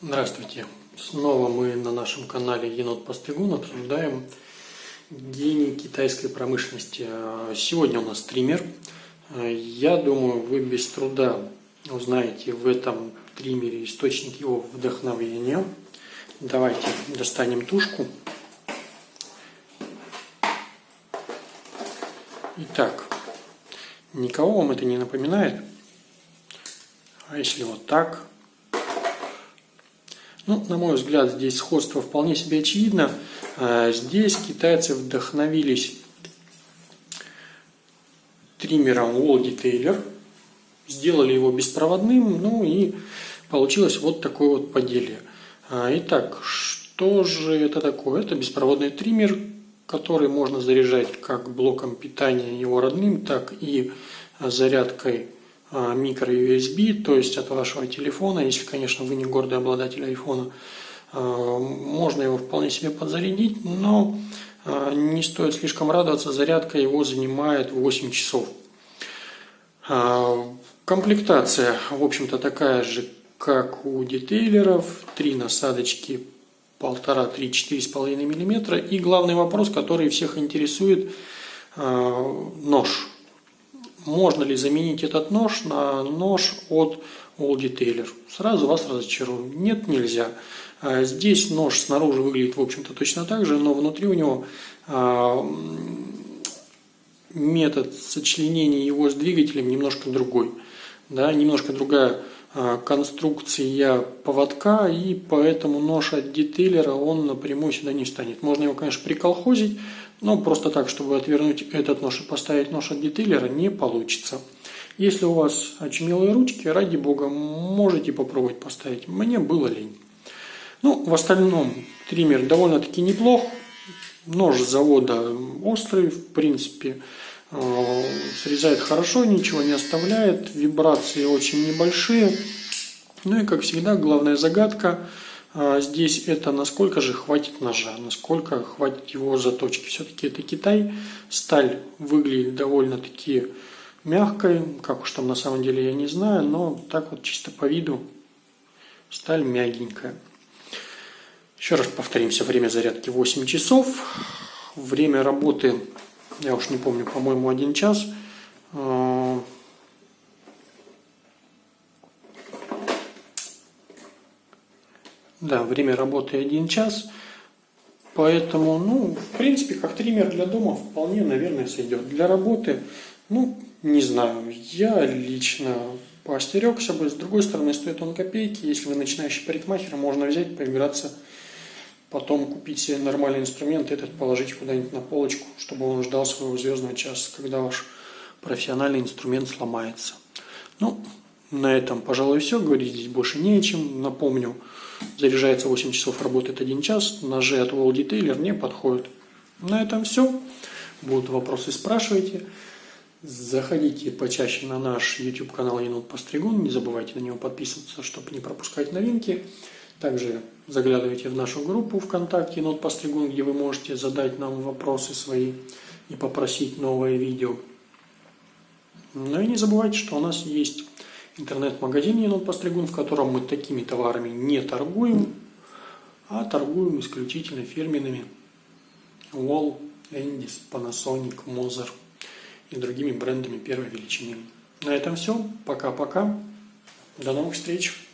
Здравствуйте! Снова мы на нашем канале Енот Постригун обсуждаем гений китайской промышленности. Сегодня у нас триммер. Я думаю, вы без труда узнаете в этом триммере источник его вдохновения. Давайте достанем тушку. Итак, никого вам это не напоминает? А если вот так? Ну, на мой взгляд, здесь сходство вполне себе очевидно. А, здесь китайцы вдохновились триммером Wall Detailer, сделали его беспроводным, ну и получилось вот такое вот поделие. А, итак, что же это такое? Это беспроводный триммер, который можно заряжать как блоком питания его родным, так и зарядкой а, микро-USB, то есть от вашего телефона, если, конечно, вы не гордый обладатель айфона, а, можно его вполне себе подзарядить, но а, не стоит слишком радоваться, зарядка его занимает 8 часов. Комплектация, в общем-то, такая же, как у детейлеров, три насадочки 1,5-3-4,5 мм. И главный вопрос, который всех интересует, нож можно ли заменить этот нож на нож от All Detailer. Сразу вас разочарую. Нет, нельзя. А здесь нож снаружи выглядит, в общем-то, точно так же, но внутри у него а, метод сочленения его с двигателем немножко другой. Да, немножко другая а, конструкция поводка, и поэтому нож от детейлера он напрямую сюда не станет. Можно его, конечно, приколхозить, но просто так, чтобы отвернуть этот нож и поставить нож от детейлера, не получится. Если у вас очумелые ручки, ради бога, можете попробовать поставить. Мне было лень. Ну, в остальном триммер довольно-таки неплох. Нож завода острый, в принципе, э, срезает хорошо, ничего не оставляет. Вибрации очень небольшие. Ну и, как всегда, главная загадка – здесь это насколько же хватит ножа, насколько хватит его заточки. Все-таки это Китай, сталь выглядит довольно-таки мягкой, как уж там на самом деле я не знаю, но так вот чисто по виду сталь мягенькая. Еще раз повторимся, время зарядки 8 часов, время работы, я уж не помню, по-моему, 1 час. Да, время работы один час. Поэтому, ну, в принципе, как триммер для дома вполне, наверное, сойдет. Для работы, ну, не знаю, я лично поостерегся бы. С другой стороны, стоит он копейки. Если вы начинающий парикмахер, можно взять, поиграться, потом купить себе нормальный инструмент, этот положить куда-нибудь на полочку, чтобы он ждал своего звездного часа, когда ваш профессиональный инструмент сломается. Ну, на этом, пожалуй, все. Говорить здесь больше не о чем. Напомню, заряжается 8 часов, работает 1 час. Ножи от Wall Detailer не подходят. На этом все. Будут вопросы, спрашивайте. Заходите почаще на наш YouTube канал Енот Постригун. Не забывайте на него подписываться, чтобы не пропускать новинки. Также заглядывайте в нашу группу ВКонтакте Енот Постригун, где вы можете задать нам вопросы свои и попросить новое видео. Ну и не забывайте, что у нас есть интернет-магазин Енот Постригун, в котором мы такими товарами не торгуем, а торгуем исключительно фирменными Wall, Endis, Panasonic, Moser и другими брендами первой величины. На этом все. Пока-пока. До новых встреч.